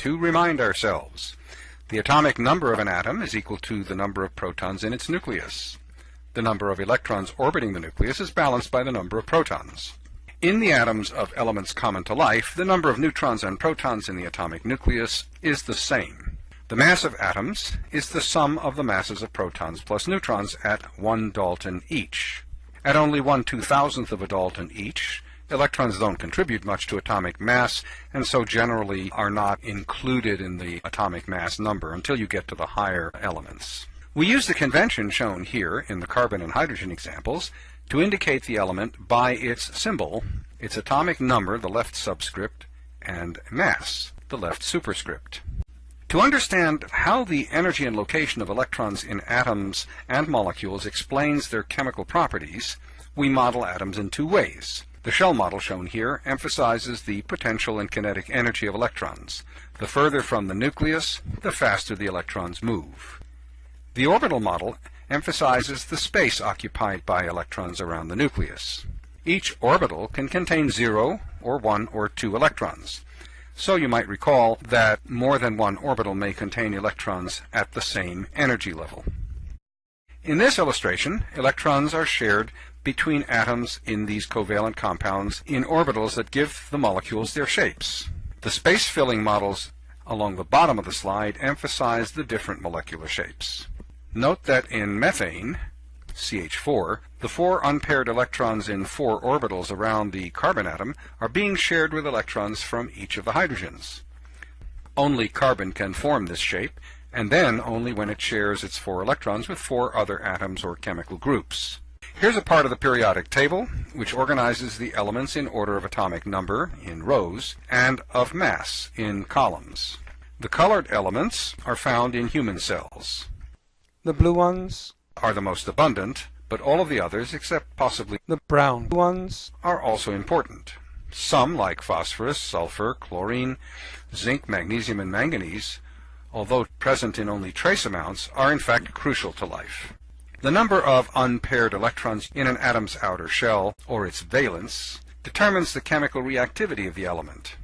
to remind ourselves. The atomic number of an atom is equal to the number of protons in its nucleus. The number of electrons orbiting the nucleus is balanced by the number of protons. In the atoms of elements common to life, the number of neutrons and protons in the atomic nucleus is the same. The mass of atoms is the sum of the masses of protons plus neutrons at one Dalton each. At only one two-thousandth of a Dalton each, electrons don't contribute much to atomic mass, and so generally are not included in the atomic mass number until you get to the higher elements. We use the convention shown here in the carbon and hydrogen examples to indicate the element by its symbol, its atomic number, the left subscript, and mass, the left superscript. To understand how the energy and location of electrons in atoms and molecules explains their chemical properties, we model atoms in two ways. The shell model shown here emphasizes the potential and kinetic energy of electrons. The further from the nucleus, the faster the electrons move. The orbital model emphasizes the space occupied by electrons around the nucleus. Each orbital can contain zero, or one, or two electrons. So you might recall that more than one orbital may contain electrons at the same energy level. In this illustration, electrons are shared between atoms in these covalent compounds in orbitals that give the molecules their shapes. The space-filling models along the bottom of the slide emphasize the different molecular shapes. Note that in methane, CH4, the four unpaired electrons in four orbitals around the carbon atom are being shared with electrons from each of the hydrogens. Only carbon can form this shape, and then only when it shares its four electrons with four other atoms or chemical groups. Here's a part of the periodic table which organizes the elements in order of atomic number in rows and of mass in columns. The colored elements are found in human cells. The blue ones are the most abundant, but all of the others, except possibly the brown ones, are also important. Some, like phosphorus, sulfur, chlorine, zinc, magnesium, and manganese, although present in only trace amounts, are in fact crucial to life. The number of unpaired electrons in an atom's outer shell, or its valence, determines the chemical reactivity of the element.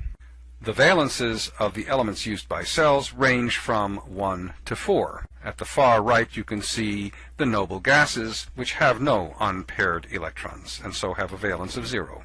The valences of the elements used by cells range from 1 to 4. At the far right you can see the noble gases, which have no unpaired electrons, and so have a valence of 0.